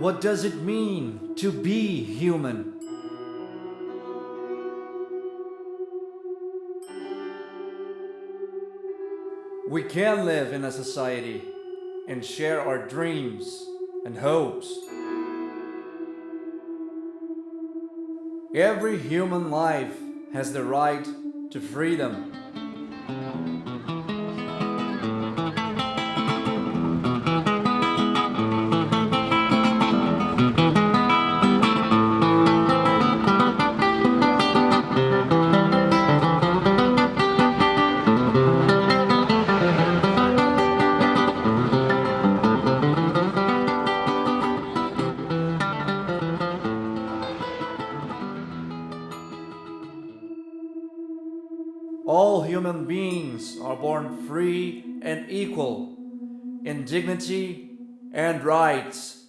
What does it mean to be human? We can live in a society and share our dreams and hopes. Every human life has the right to freedom. All human beings are born free and equal in dignity and rights.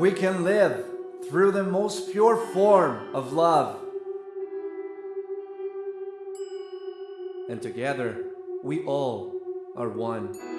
We can live through the most pure form of love. And together, we all are one.